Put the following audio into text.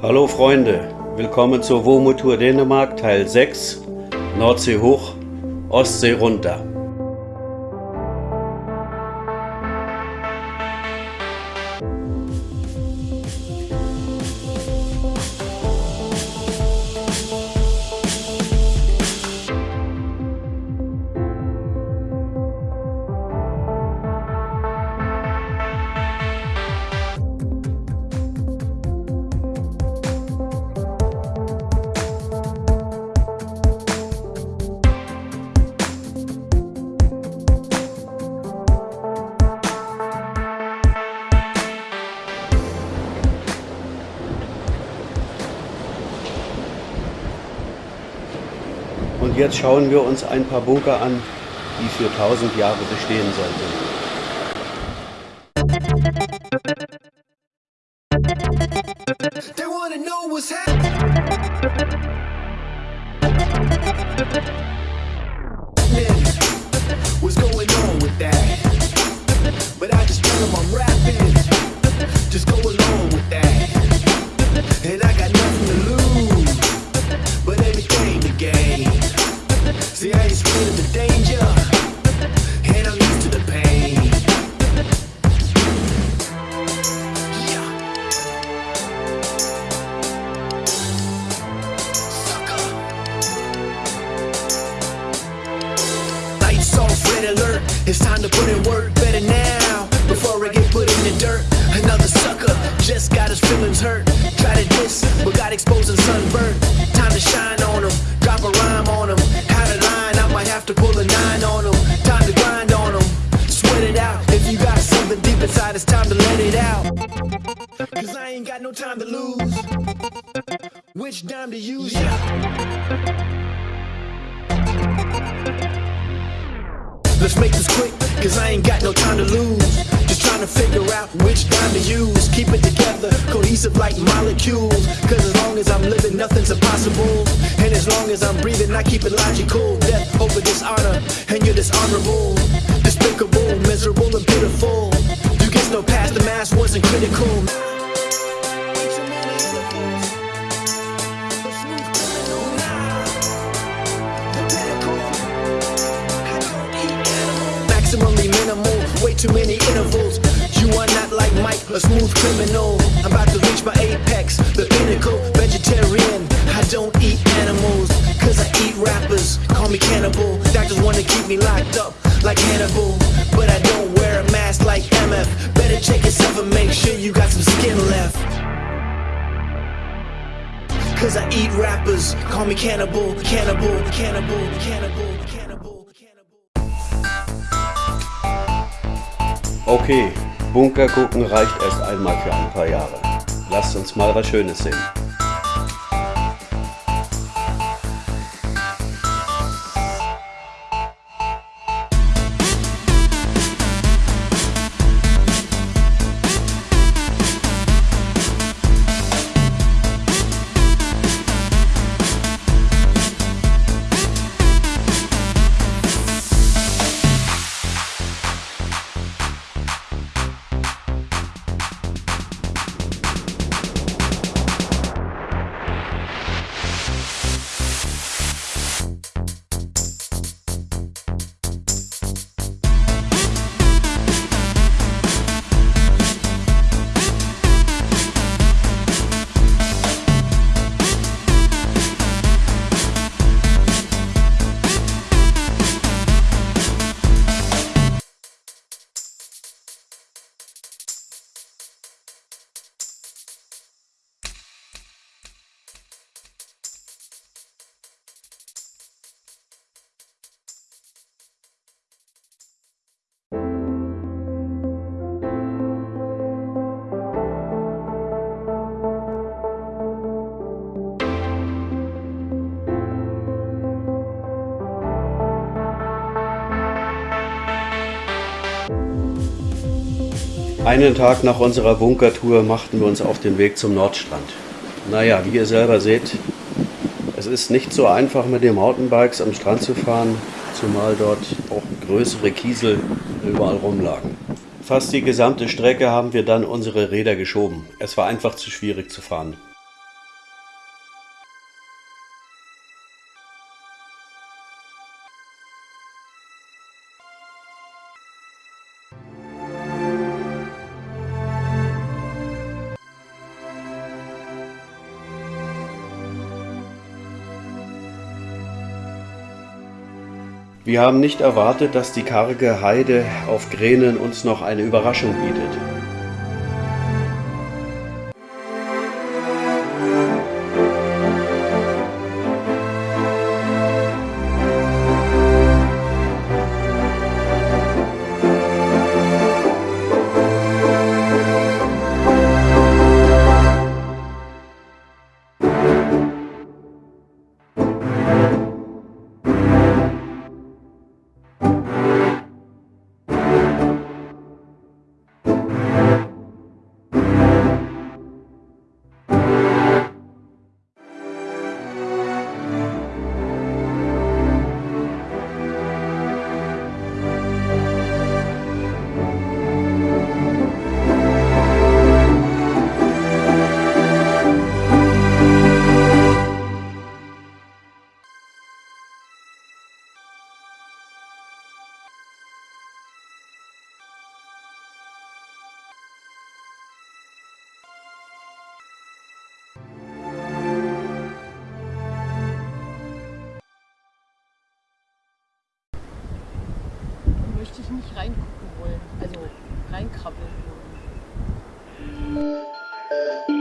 Hallo Freunde, willkommen zur WOMO-Tour Dänemark Teil 6, Nordsee hoch, Ostsee runter. Jetzt schauen wir uns ein paar Bunker an, die für 1000 Jahre bestehen sollten. And sunburned. Time to shine on him. Drop a rhyme on him. Had a line, I might have to pull a nine on him. Time to grind on him. Sweat it out. If you got something deep inside, it's time to let it out. Cause I ain't got no time to lose. Which dime to use? Let's make this quick, cause I ain't got no time to lose. Figure out which dime to use. Keep it together, cohesive like molecules. Cause as long as I'm living, nothing's impossible. And as long as I'm breathing, I keep it logical. Death over dishonor, and you're dishonorable. Despicable, miserable, and pitiful. You get no past, the mask wasn't critical. Minimal, way too many intervals. A smooth criminal. I'm about to reach my apex, the pinnacle. Vegetarian, I don't eat animals, cause I eat rappers. Call me cannibal. Doctors wanna keep me locked up like Hannibal, but I don't wear a mask like MF. Better check yourself and make sure you got some skin left. Cause I eat rappers, call me cannibal, cannibal, cannibal, cannibal, cannibal, cannibal. Okay, Bunker gucken reicht erst einmal für ein paar Jahre. Lasst uns mal was Schönes sehen. Einen Tag nach unserer Bunkertour machten wir uns auf den Weg zum Nordstrand. Naja, wie ihr selber seht, es ist nicht so einfach mit den Mountainbikes am Strand zu fahren, zumal dort auch größere Kiesel überall rumlagen. Fast die gesamte Strecke haben wir dann unsere Räder geschoben. Es war einfach zu schwierig zu fahren. Wir haben nicht erwartet, dass die karge Heide auf Gränen uns noch eine Überraschung bietet. würde ich nicht reingucken wollen, also reinkrabbeln wollen.